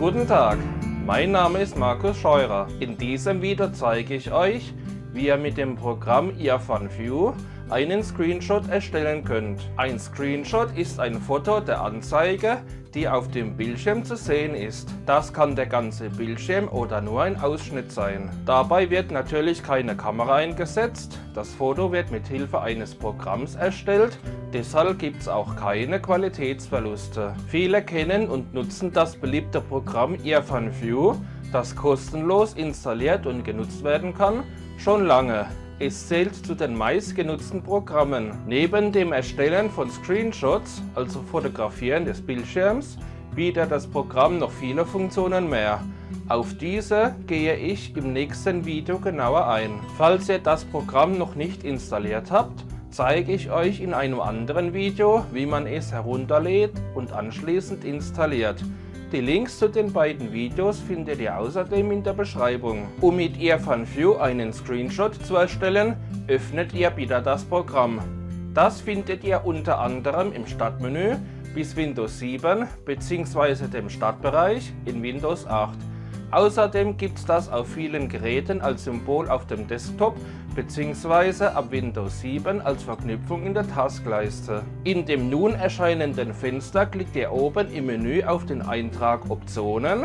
Guten Tag, mein Name ist Markus Scheurer. In diesem Video zeige ich euch, wie ihr mit dem Programm Earphone einen Screenshot erstellen könnt. Ein Screenshot ist ein Foto der Anzeige, die auf dem Bildschirm zu sehen ist. Das kann der ganze Bildschirm oder nur ein Ausschnitt sein. Dabei wird natürlich keine Kamera eingesetzt, das Foto wird mit Hilfe eines Programms erstellt, deshalb gibt es auch keine Qualitätsverluste. Viele kennen und nutzen das beliebte Programm Earphone View, das kostenlos installiert und genutzt werden kann, schon lange. Es zählt zu den meistgenutzten Programmen. Neben dem Erstellen von Screenshots, also Fotografieren des Bildschirms, bietet das Programm noch viele Funktionen mehr. Auf diese gehe ich im nächsten Video genauer ein. Falls ihr das Programm noch nicht installiert habt, zeige ich euch in einem anderen Video, wie man es herunterlädt und anschließend installiert. Die Links zu den beiden Videos findet ihr außerdem in der Beschreibung. Um mit Earphone View einen Screenshot zu erstellen, öffnet ihr wieder das Programm. Das findet ihr unter anderem im Startmenü bis Windows 7 bzw. dem Startbereich in Windows 8. Außerdem gibt es das auf vielen Geräten als Symbol auf dem Desktop bzw. ab Windows 7 als Verknüpfung in der Taskleiste. In dem nun erscheinenden Fenster klickt ihr oben im Menü auf den Eintrag Optionen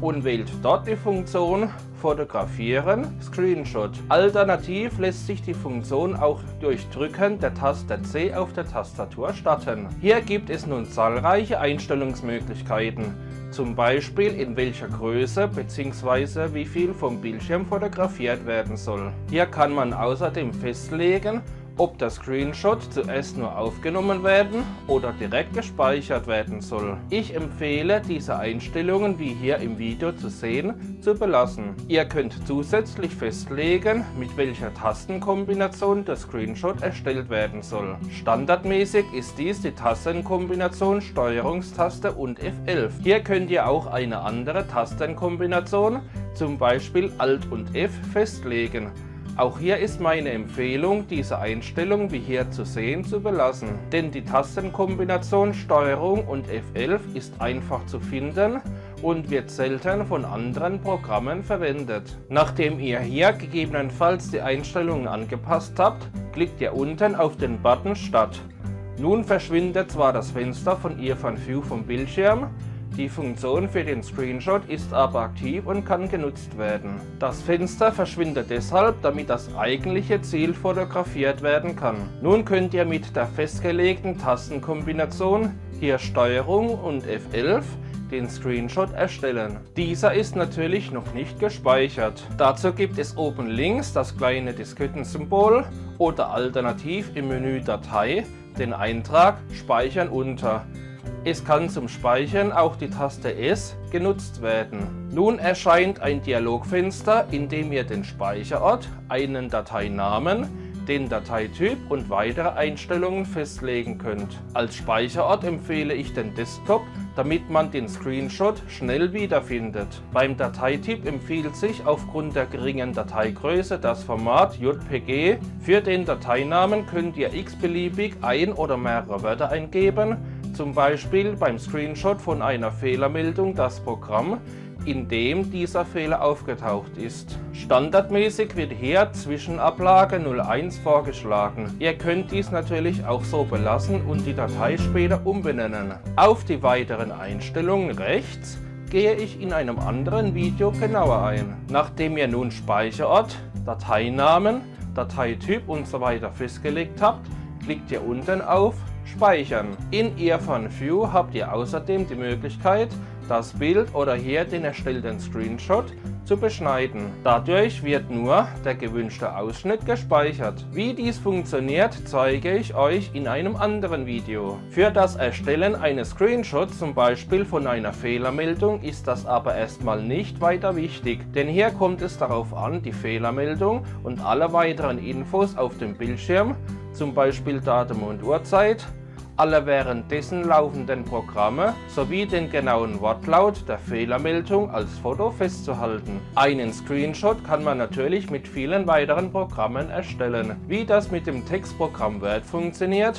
und wählt dort die Funktion Fotografieren Screenshot. Alternativ lässt sich die Funktion auch durch Drücken der Taste C auf der Tastatur starten. Hier gibt es nun zahlreiche Einstellungsmöglichkeiten zum Beispiel in welcher Größe bzw. wie viel vom Bildschirm fotografiert werden soll. Hier kann man außerdem festlegen, ob der Screenshot zuerst nur aufgenommen werden oder direkt gespeichert werden soll. Ich empfehle diese Einstellungen wie hier im Video zu sehen zu belassen. Ihr könnt zusätzlich festlegen mit welcher Tastenkombination der Screenshot erstellt werden soll. Standardmäßig ist dies die Tastenkombination Steuerungstaste und F11. Hier könnt ihr auch eine andere Tastenkombination, zum Beispiel Alt und F festlegen. Auch hier ist meine Empfehlung, diese Einstellung wie hier zu sehen zu belassen, denn die Tastenkombination STRG und F11 ist einfach zu finden und wird selten von anderen Programmen verwendet. Nachdem ihr hier gegebenenfalls die Einstellungen angepasst habt, klickt ihr unten auf den Button Start. Nun verschwindet zwar das Fenster von Earphone View vom Bildschirm, die Funktion für den Screenshot ist aber aktiv und kann genutzt werden. Das Fenster verschwindet deshalb, damit das eigentliche Ziel fotografiert werden kann. Nun könnt ihr mit der festgelegten Tastenkombination, hier Steuerung und F11, den Screenshot erstellen. Dieser ist natürlich noch nicht gespeichert. Dazu gibt es oben links das kleine Diskettensymbol oder alternativ im Menü Datei den Eintrag Speichern unter. Es kann zum Speichern auch die Taste S genutzt werden. Nun erscheint ein Dialogfenster, in dem ihr den Speicherort, einen Dateinamen, den Dateityp und weitere Einstellungen festlegen könnt. Als Speicherort empfehle ich den Desktop, damit man den Screenshot schnell wiederfindet. Beim Dateityp empfiehlt sich aufgrund der geringen Dateigröße das Format JPG. Für den Dateinamen könnt ihr x-beliebig ein oder mehrere Wörter eingeben zum Beispiel beim Screenshot von einer Fehlermeldung das Programm, in dem dieser Fehler aufgetaucht ist. Standardmäßig wird hier Zwischenablage 01 vorgeschlagen. Ihr könnt dies natürlich auch so belassen und die Datei später umbenennen. Auf die weiteren Einstellungen rechts gehe ich in einem anderen Video genauer ein. Nachdem ihr nun Speicherort, Dateinamen, Dateityp usw. So festgelegt habt, klickt ihr unten auf Speichern. In Earphone View habt ihr außerdem die Möglichkeit, das Bild oder hier den erstellten Screenshot zu beschneiden. Dadurch wird nur der gewünschte Ausschnitt gespeichert. Wie dies funktioniert, zeige ich euch in einem anderen Video. Für das Erstellen eines Screenshots, zum Beispiel von einer Fehlermeldung, ist das aber erstmal nicht weiter wichtig, denn hier kommt es darauf an, die Fehlermeldung und alle weiteren Infos auf dem Bildschirm, zum Beispiel Datum und Uhrzeit, alle währenddessen laufenden Programme sowie den genauen Wortlaut der Fehlermeldung als Foto festzuhalten. Einen Screenshot kann man natürlich mit vielen weiteren Programmen erstellen. Wie das mit dem Textprogramm Word funktioniert,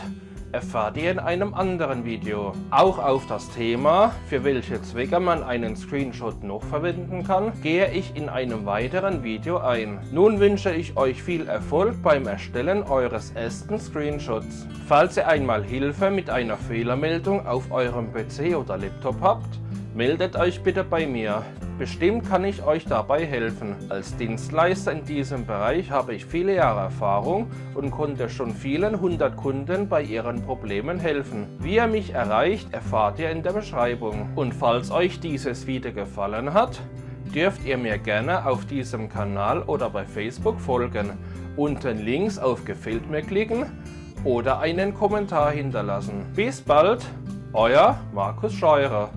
erfahrt ihr in einem anderen Video. Auch auf das Thema, für welche Zwecke man einen Screenshot noch verwenden kann, gehe ich in einem weiteren Video ein. Nun wünsche ich euch viel Erfolg beim Erstellen eures ersten Screenshots. Falls ihr einmal Hilfe mit einer Fehlermeldung auf eurem PC oder Laptop habt, meldet euch bitte bei mir. Bestimmt kann ich euch dabei helfen. Als Dienstleister in diesem Bereich habe ich viele Jahre Erfahrung und konnte schon vielen hundert Kunden bei ihren Problemen helfen. Wie ihr mich erreicht, erfahrt ihr in der Beschreibung. Und falls euch dieses Video gefallen hat, dürft ihr mir gerne auf diesem Kanal oder bei Facebook folgen, unten links auf Gefällt mir klicken oder einen Kommentar hinterlassen. Bis bald, euer Markus Scheurer.